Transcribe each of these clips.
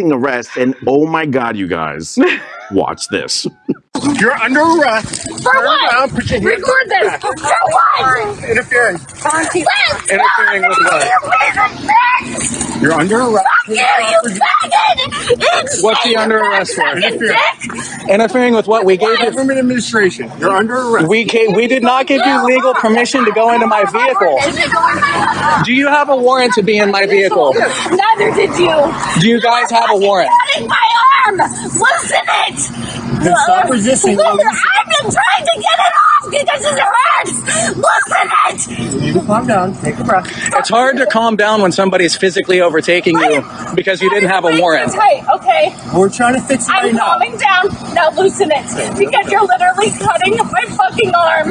resisting arrest, and oh my god, you guys, watch this. You're under arrest. For Turn what? around, put your hands Record this. back. For what? Interfering. Let's Interfering with what? You piece of shit! You're under arrest. Fuck you, you faggot! What's he under arrest for? Interfering. Interfering with what we gave you. Government administration. You're under arrest. We gave, we did not give you legal permission to go into my vehicle. Is it going in my house? Do you have a warrant to be in my vehicle? Neither did you. Do you guys have a warrant? Cutting my arm. Loosen it. Then stop resisting. Listen, I've been trying to get it off because it hurts. Loosen it. You need calm down. Take a breath. It's hard to calm down when somebody's physically overtaking you because you didn't have a warrant. Tight, okay. We're trying to fix it I'm now. calming down. Now loosen it because you're literally cutting my fucking arm.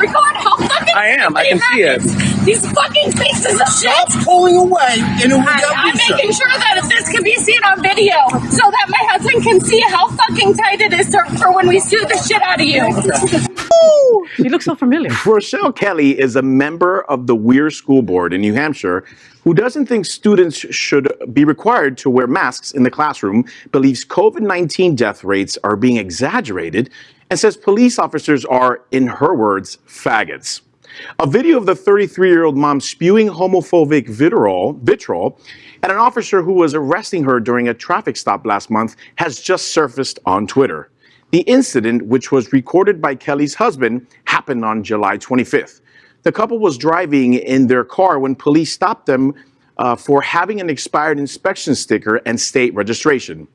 Record how fucking. I am. I can see it. These fucking pieces of shit. Stop pulling away in a I, without I'm visa. making sure that this can be seen on video so that my husband can see how fucking tight it is to, for when we sue the shit out of you. You look so familiar. Rochelle Kelly is a member of the Weare School Board in New Hampshire who doesn't think students should be required to wear masks in the classroom, believes COVID 19 death rates are being exaggerated, and says police officers are, in her words, faggots. A video of the 33 year old mom spewing homophobic vitriol, vitriol at an officer who was arresting her during a traffic stop last month has just surfaced on Twitter. The incident, which was recorded by Kelly's husband, happened on July 25th. The couple was driving in their car when police stopped them uh, for having an expired inspection sticker and state registration.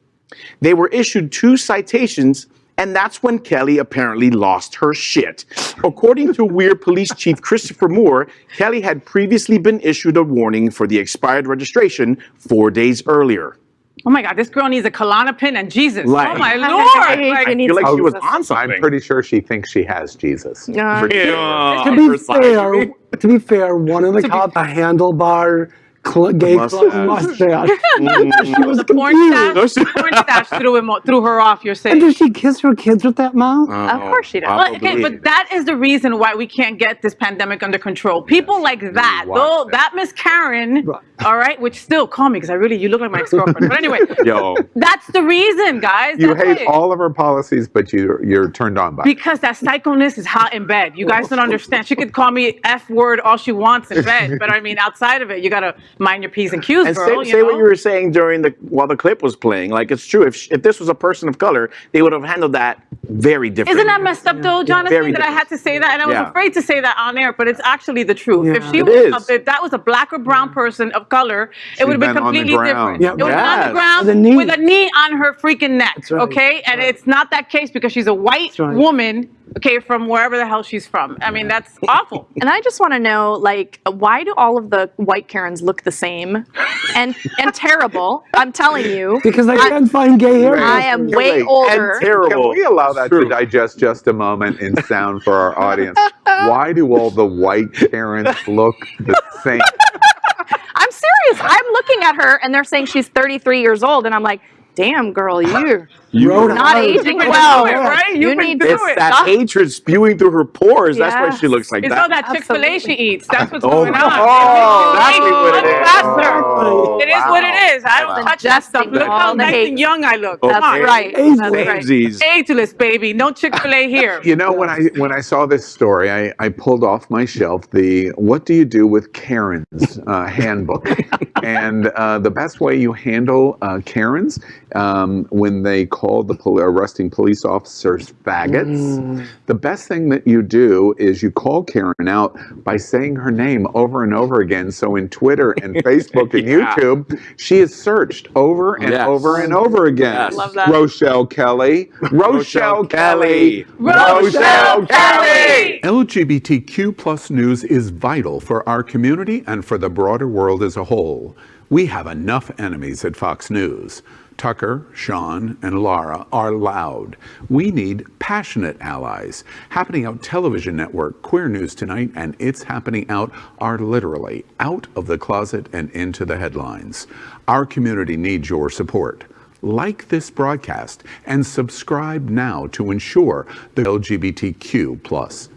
They were issued two citations, and that's when Kelly apparently lost her shit. According to Weare Police Chief Christopher Moore, Kelly had previously been issued a warning for the expired registration four days earlier. Oh my God, this girl needs a Klonopin and Jesus. Oh like- oh my I lord! I Like, feel like she was on something. I'm pretty sure she thinks she has Jesus. Yeah. Yeah, to be fair, to be fair, one of the cops a handlebar cl- gay Mustache. mustache. Mm. she was porn confused. stash, porn stash threw him, threw her off. You're And saying. does she kiss her kids with that mouth? Of course she does. Well, okay, but that is the reason why we can't get this pandemic under control. People like that, though, that. that Miss Karen, all right, which still call me because I really, you look like my ex-girlfriend. But anyway, Yo, that's the reason, guys. You That's hate it. all of her policies, but you you're turned on by. it. Because that psychoness is hot in bed. You guys don't understand. She could call me F word all she wants in bed, but I mean, outside of it, you gotta mind your P's and Q's, and girl. say, you say know? what you were saying during the while the clip was playing. Like it's true. If if this was a person of color, they would have handled that very differently. Isn't that messed up though, Jonathan? Very that I had to say that, and I was Yeah. afraid to say that on air, but it's actually the truth. If she It was, is. a, if that was a black or brown person of color, it would have been been completely different. Yeah. it would have on the ground With a knee. with a knee on her freaking neck. right. Okay, and it's not that case because she's a white right. woman. Okay, from wherever the hell she's from. I mean, that's awful. And I just want to know, like, why do all of the white Karens look the same and and terrible? I'm telling you, Because I can't find gay hair. I am way right. older. And terrible. Can we allow that True. to digest just a moment in sound for our audience? Why do all the white Karens look the same? I'm serious. I'm looking at her, and they're saying she's 33 years old, and I'm like, damn, girl, you You Rhode not Island. aging well. it, right? You You've need through to It's it. that stop. hatred spewing through her pores. That's why she looks like It's that. all that Chick Fil A she eats. That's what's Oh, going on. oh, exactly what it Much is. faster. Oh, It is what it is. I don't Wow. touch that stuff. Look how nice hate. and young I look. That's right. Ageless. That's right. Ageless, baby. No Chick Fil A here. You know, when I when I saw this story, I, I pulled off my shelf the "What do you do with Karens" uh, handbook, and uh, the best way you handle uh, Karens um, when they call the pol- arresting police officers faggots. Mm. The best thing that you do is you call Karen out by saying her name over and over again. So in Twitter and Facebook and Yeah. YouTube, she is searched over and Yes. over and over again. Yes. Love that. Rochelle Kelly. Rochelle Kelly. Rochelle Kelly! LGBTQ plus news is vital for our community and for the broader world as a whole. We have enough enemies at Fox News. Tucker, Sean, and Lara are loud. We need passionate allies. Happening Out Television Network, Queer News Tonight, and It's Happening Out are literally out of the closet and into the headlines. Our community needs your support. Like this broadcast and subscribe now to ensure the LGBTQ plus